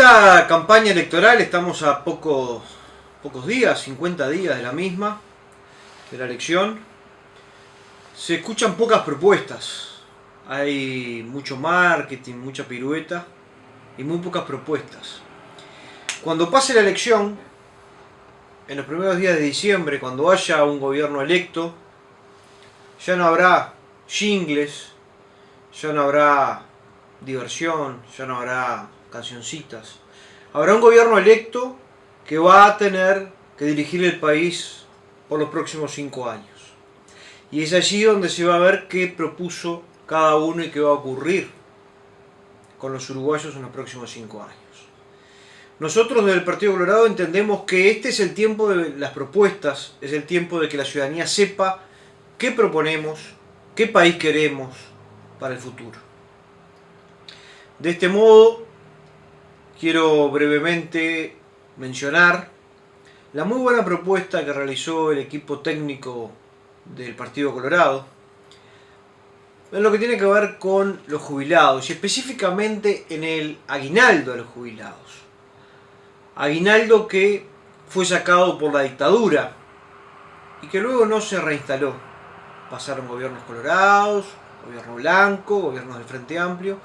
esta campaña electoral estamos a pocos días, 50 días de la misma, de la elección. Se escuchan pocas propuestas. Hay mucho marketing, mucha pirueta y muy pocas propuestas. Cuando pase la elección, en los primeros días de diciembre, cuando haya un gobierno electo, ya no habrá jingles, ya no habrá diversión, ya no habrá cancioncitas. Habrá un gobierno electo que va a tener que dirigir el país por los próximos cinco años. Y es allí donde se va a ver qué propuso cada uno y qué va a ocurrir con los uruguayos en los próximos cinco años. Nosotros desde el Partido Colorado entendemos que este es el tiempo de las propuestas, es el tiempo de que la ciudadanía sepa qué proponemos, qué país queremos para el futuro. De este modo, quiero brevemente mencionar la muy buena propuesta que realizó el equipo técnico del Partido Colorado en lo que tiene que ver con los jubilados y específicamente en el aguinaldo de los jubilados. Aguinaldo que fue sacado por la dictadura y que luego no se reinstaló. Pasaron gobiernos colorados, gobierno blanco, gobiernos del Frente Amplio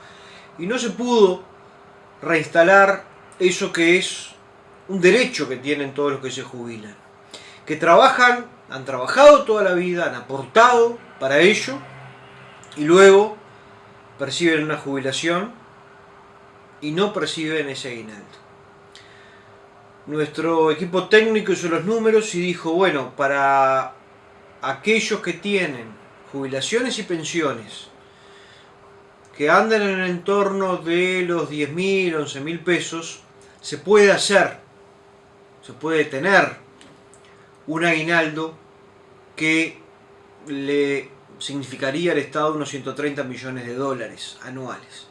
y no se pudo reinstalar eso que es un derecho que tienen todos los que se jubilan. Que trabajan, han trabajado toda la vida, han aportado para ello y luego perciben una jubilación y no perciben ese aguinaldo. Nuestro equipo técnico hizo los números y dijo, bueno, para aquellos que tienen jubilaciones y pensiones que andan en el entorno de los 10.000, 11.000 pesos, se puede hacer, se puede tener un aguinaldo que le significaría al Estado unos 130 millones de dólares anuales.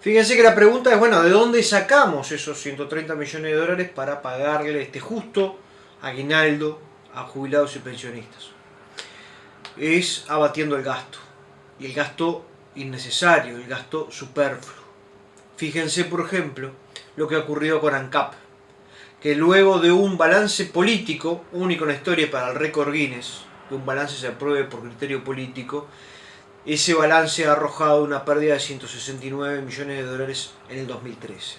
Fíjense que la pregunta es, bueno, ¿de dónde sacamos esos 130 millones de dólares para pagarle este justo aguinaldo a jubilados y pensionistas? Es abatiendo el gasto. Y el gasto innecesario, el gasto superfluo. Fíjense, por ejemplo, lo que ha ocurrido con ANCAP, que luego de un balance político, único en la historia para el récord Guinness, que un balance se apruebe por criterio político, ese balance ha arrojado una pérdida de 169 millones de dólares en el 2013.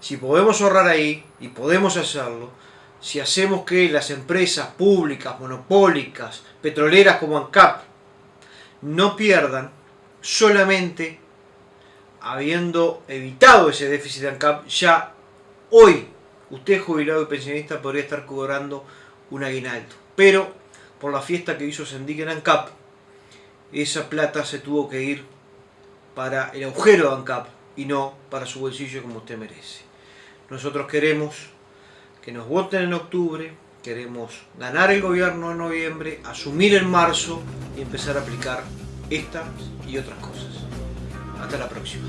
Si podemos ahorrar ahí, y podemos hacerlo, si hacemos que las empresas públicas, monopólicas, petroleras como ANCAP, no pierdan, solamente habiendo evitado ese déficit de ANCAP, ya hoy usted jubilado y pensionista podría estar cobrando un aguinaldo. Pero por la fiesta que hizo Sendic en ANCAP, esa plata se tuvo que ir para el agujero de ANCAP y no para su bolsillo como usted merece. Nosotros queremos que nos voten en octubre, queremos ganar el gobierno en noviembre, asumir en marzo y empezar a aplicar estas y otras cosas. Hasta la próxima.